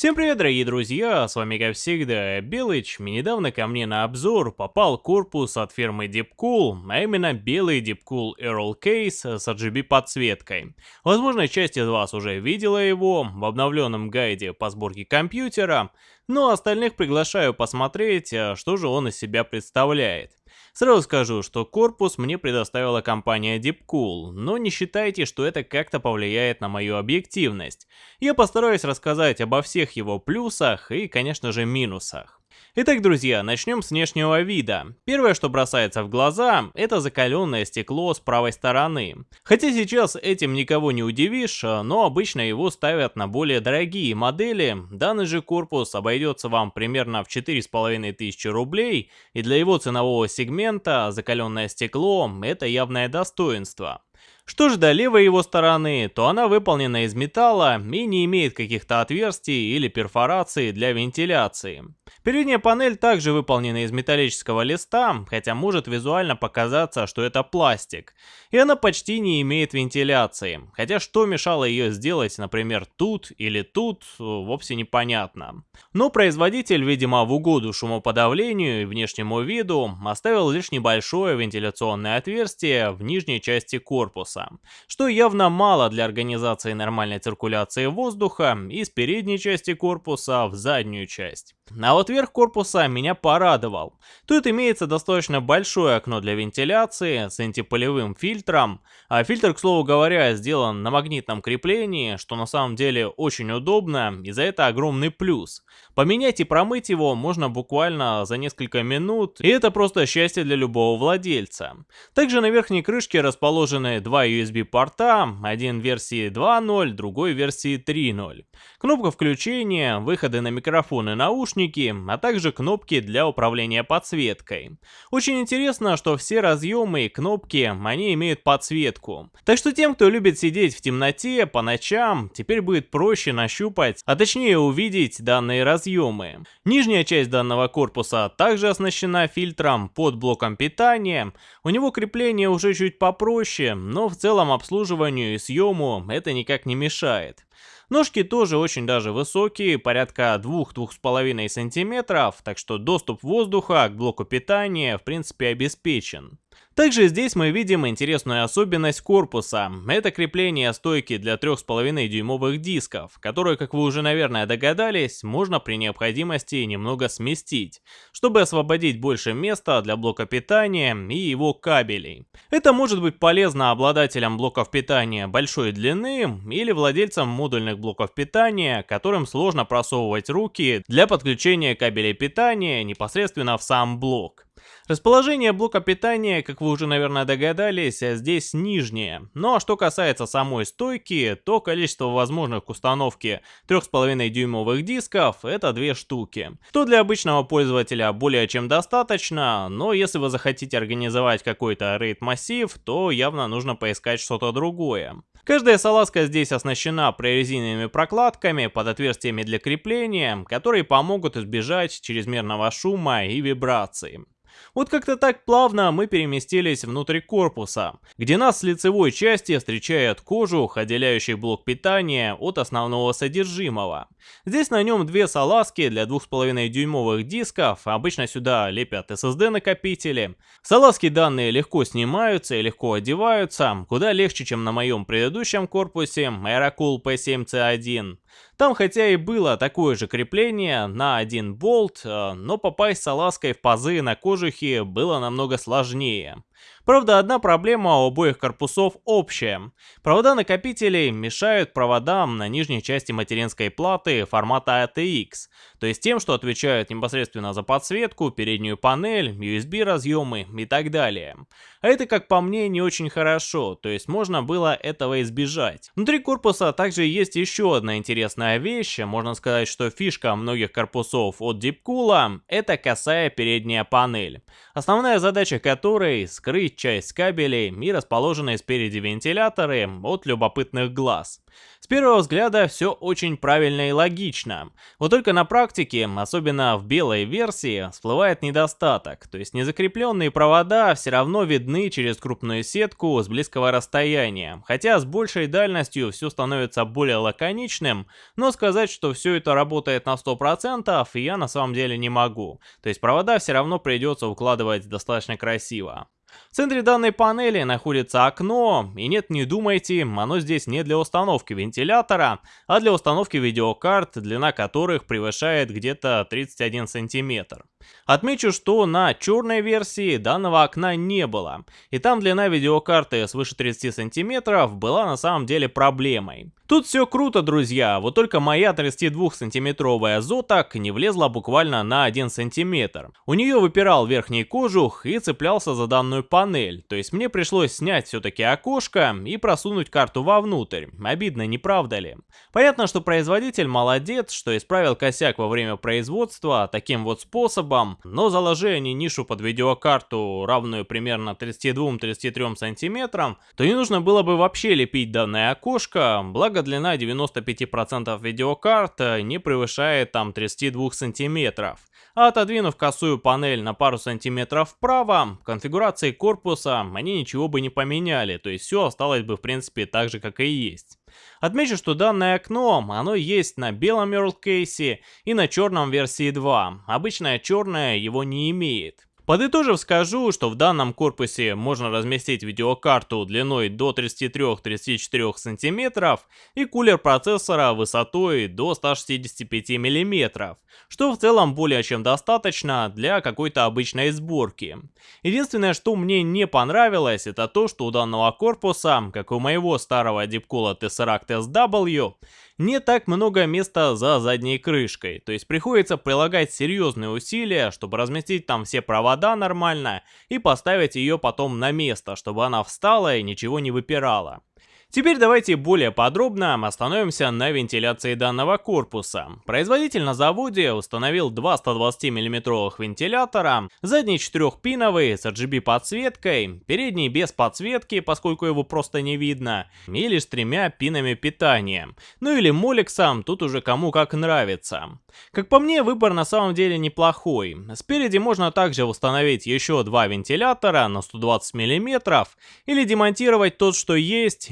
Всем привет, дорогие друзья, с вами как всегда Белыч. Недавно ко мне на обзор попал корпус от фирмы Deepcool, а именно белый Deepcool Earl Case с RGB подсветкой. Возможно, часть из вас уже видела его в обновленном гайде по сборке компьютера, но остальных приглашаю посмотреть, а что же он из себя представляет. Сразу скажу, что корпус мне предоставила компания Deepcool, но не считайте, что это как-то повлияет на мою объективность. Я постараюсь рассказать обо всех его плюсах и, конечно же, минусах. Итак, друзья, начнем с внешнего вида. Первое, что бросается в глаза, это закаленное стекло с правой стороны. Хотя сейчас этим никого не удивишь, но обычно его ставят на более дорогие модели. Данный же корпус обойдется вам примерно в 4500 рублей, и для его ценового сегмента закаленное стекло – это явное достоинство. Что же до левой его стороны, то она выполнена из металла и не имеет каких-то отверстий или перфораций для вентиляции. Передняя панель также выполнена из металлического листа, хотя может визуально показаться, что это пластик. И она почти не имеет вентиляции, хотя что мешало ее сделать, например, тут или тут, вовсе непонятно. Но производитель, видимо, в угоду шумоподавлению и внешнему виду, оставил лишь небольшое вентиляционное отверстие в нижней части корпуса корпуса, что явно мало для организации нормальной циркуляции воздуха из передней части корпуса в заднюю часть. А вот верх корпуса меня порадовал. Тут имеется достаточно большое окно для вентиляции с антиполевым фильтром, а фильтр, к слову говоря, сделан на магнитном креплении, что на самом деле очень удобно, и за это огромный плюс. Поменять и промыть его можно буквально за несколько минут, и это просто счастье для любого владельца. Также на верхней крышке расположены два USB порта, один версии 2.0, другой версии 3.0. Кнопка включения, выходы на микрофон и наушники, а также кнопки для управления подсветкой. Очень интересно, что все разъемы и кнопки, они имеют подсветку. Так что тем, кто любит сидеть в темноте по ночам, теперь будет проще нащупать, а точнее увидеть данные разъемы. Нижняя часть данного корпуса также оснащена фильтром под блоком питания. У него крепление уже чуть попроще, но в целом обслуживанию и съему это никак не мешает. Ножки тоже очень даже высокие, порядка 2-2,5 см, так что доступ воздуха к блоку питания в принципе обеспечен. Также здесь мы видим интересную особенность корпуса. Это крепление стойки для 3,5 дюймовых дисков, которые, как вы уже наверное догадались, можно при необходимости немного сместить, чтобы освободить больше места для блока питания и его кабелей. Это может быть полезно обладателям блоков питания большой длины или владельцам модульных блоков питания, которым сложно просовывать руки для подключения кабелей питания непосредственно в сам блок. Расположение блока питания, как вы уже, наверное, догадались, здесь нижнее. Ну а что касается самой стойки, то количество возможных к установке 3,5 дюймовых дисков это две штуки. Что для обычного пользователя более чем достаточно, но если вы захотите организовать какой-то рейд-массив, то явно нужно поискать что-то другое. Каждая салазка здесь оснащена прорезиненными прокладками под отверстиями для крепления, которые помогут избежать чрезмерного шума и вибрации. Вот как-то так плавно мы переместились внутрь корпуса, где нас с лицевой части встречает кожух, отделяющий блок питания от основного содержимого. Здесь на нем две салазки для 2,5 дюймовых дисков, обычно сюда лепят SSD накопители. Салазки данные легко снимаются и легко одеваются, куда легче, чем на моем предыдущем корпусе Aerocool P7C1. Там хотя и было такое же крепление на один болт, э, но попасть салазкой в пазы на кожухе было намного сложнее. Правда, одна проблема у обоих корпусов общая. Провода накопителей мешают проводам на нижней части материнской платы формата ATX, то есть тем, что отвечают непосредственно за подсветку, переднюю панель, USB разъемы и так далее. А это, как по мне, не очень хорошо, то есть можно было этого избежать. Внутри корпуса также есть еще одна интересная вещь, можно сказать, что фишка многих корпусов от Deepcool это косая передняя панель, основная задача которой скрыть часть кабелей и расположенные спереди вентиляторы от любопытных глаз. С первого взгляда все очень правильно и логично. Вот только на практике, особенно в белой версии, всплывает недостаток. То есть незакрепленные провода все равно видны через крупную сетку с близкого расстояния. Хотя с большей дальностью все становится более лаконичным, но сказать, что все это работает на 100% я на самом деле не могу. То есть провода все равно придется укладывать достаточно красиво. В центре данной панели находится окно, и нет, не думайте, оно здесь не для установки вентилятора, а для установки видеокарт, длина которых превышает где-то 31 сантиметр. Отмечу, что на черной версии данного окна не было, и там длина видеокарты свыше 30 сантиметров была на самом деле проблемой. Тут все круто, друзья, вот только моя 32-сантиметровая Зотак не влезла буквально на 1 сантиметр. У нее выпирал верхний кожух и цеплялся за данную панель, то есть мне пришлось снять все-таки окошко и просунуть карту вовнутрь. Обидно, не правда ли? Понятно, что производитель молодец, что исправил косяк во время производства таким вот способом, но заложи они нишу под видеокарту, равную примерно 32-33 сантиметрам, то не нужно было бы вообще лепить данное окошко, благо длина 95% видеокарт э, не превышает там 32 сантиметров. А отодвинув косую панель на пару сантиметров вправо, конфигурации корпуса они ничего бы не поменяли, то есть все осталось бы в принципе так же как и есть. Отмечу, что данное окно, оно есть на белом Earl кейсе и на черном версии 2, обычное черное его не имеет. Подытожив, скажу, что в данном корпусе можно разместить видеокарту длиной до 33-34 см и кулер процессора высотой до 165 мм, что в целом более чем достаточно для какой-то обычной сборки. Единственное, что мне не понравилось, это то, что у данного корпуса, как у моего старого Deepcool Tesseract SW, не так много места за задней крышкой, то есть приходится прилагать серьезные усилия, чтобы разместить там все провода нормально и поставить ее потом на место, чтобы она встала и ничего не выпирала. Теперь давайте более подробно остановимся на вентиляции данного корпуса. Производитель на заводе установил два 120 мм вентилятора, задний 4-пиновый с RGB подсветкой, передний без подсветки, поскольку его просто не видно, и лишь с тремя пинами питания. Ну или молексом, тут уже кому как нравится. Как по мне, выбор на самом деле неплохой. Спереди можно также установить еще два вентилятора на 120 мм или демонтировать тот, что есть,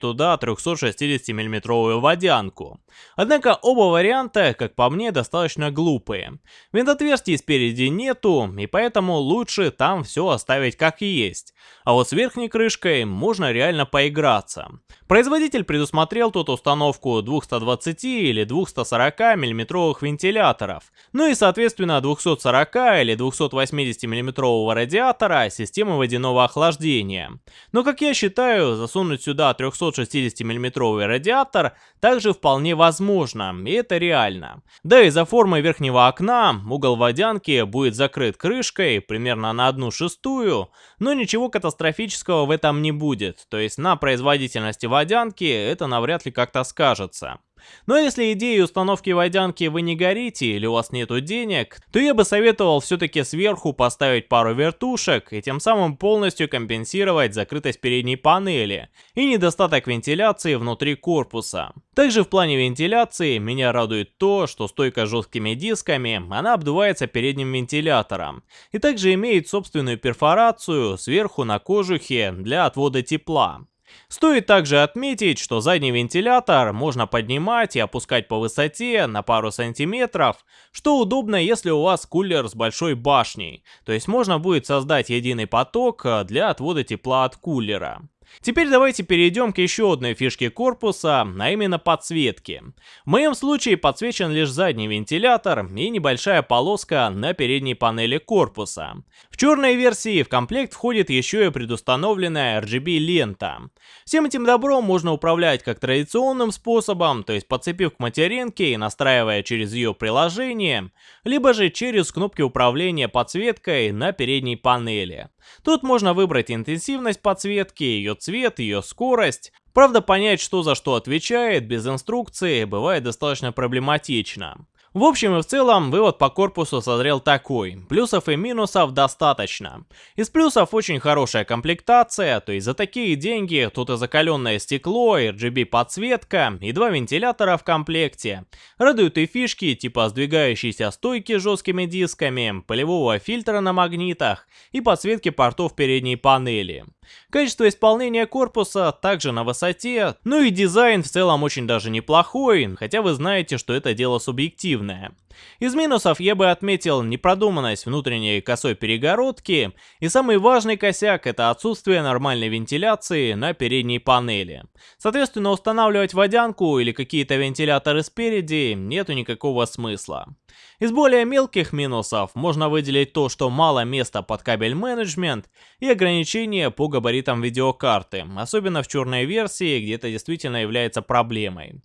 туда 360 мм водянку. Однако оба варианта, как по мне, достаточно глупые. Винтотверстий спереди нету, и поэтому лучше там все оставить как есть. А вот с верхней крышкой можно реально поиграться. Производитель предусмотрел тут установку 220 или 240 мм вентиляторов, ну и соответственно 240 или 280 мм радиатора системы водяного охлаждения. Но как я считаю, засунуть сюда 360 мм радиатор также вполне возможно, и это реально. Да и за формой верхнего окна угол водянки будет закрыт крышкой примерно на одну шестую, но ничего катастрофического в этом не будет, то есть на производительности водянки это навряд ли как-то скажется. Но если идеей установки водянки вы не горите или у вас нету денег, то я бы советовал все-таки сверху поставить пару вертушек и тем самым полностью компенсировать закрытость передней панели и недостаток вентиляции внутри корпуса. Также в плане вентиляции меня радует то, что стойка с жесткими дисками, она обдувается передним вентилятором и также имеет собственную перфорацию сверху на кожухе для отвода тепла. Стоит также отметить, что задний вентилятор можно поднимать и опускать по высоте на пару сантиметров, что удобно, если у вас кулер с большой башней, то есть можно будет создать единый поток для отвода тепла от кулера. Теперь давайте перейдем к еще одной фишке корпуса, а именно подсветке. В моем случае подсвечен лишь задний вентилятор и небольшая полоска на передней панели корпуса. В черной версии в комплект входит еще и предустановленная RGB лента. Всем этим добром можно управлять как традиционным способом, то есть подцепив к материнке и настраивая через ее приложение, либо же через кнопки управления подсветкой на передней панели. Тут можно выбрать интенсивность подсветки, ее цвет, ее скорость. Правда, понять, что за что отвечает, без инструкции, бывает достаточно проблематично. В общем и в целом, вывод по корпусу созрел такой. Плюсов и минусов достаточно. Из плюсов очень хорошая комплектация, то есть за такие деньги тут и закаленное стекло, RGB подсветка, и два вентилятора в комплекте. Радуют и фишки типа сдвигающейся стойки с жесткими дисками, полевого фильтра на магнитах и подсветки портов передней панели. Качество исполнения корпуса также на высоте, ну и дизайн в целом очень даже неплохой, хотя вы знаете, что это дело субъективное. Из минусов я бы отметил непродуманность внутренней косой перегородки, и самый важный косяк это отсутствие нормальной вентиляции на передней панели. Соответственно, устанавливать водянку или какие-то вентиляторы спереди нету никакого смысла. Из более мелких минусов можно выделить то, что мало места под кабель менеджмент и ограничения по габаритам видеокарты, особенно в черной версии, где это действительно является проблемой.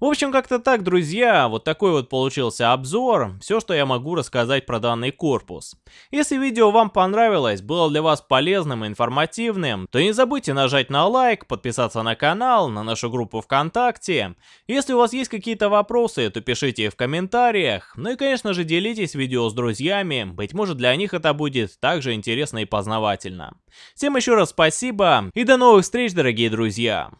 В общем, как-то так, друзья, вот такой вот получился обзор, все, что я могу рассказать про данный корпус. Если видео вам понравилось, было для вас полезным и информативным, то не забудьте нажать на лайк, подписаться на канал, на нашу группу ВКонтакте. Если у вас есть какие-то вопросы, то пишите их в комментариях. Ну и конечно же делитесь видео с друзьями, быть может для них это будет также интересно и познавательно. Всем еще раз спасибо и до новых встреч, дорогие друзья!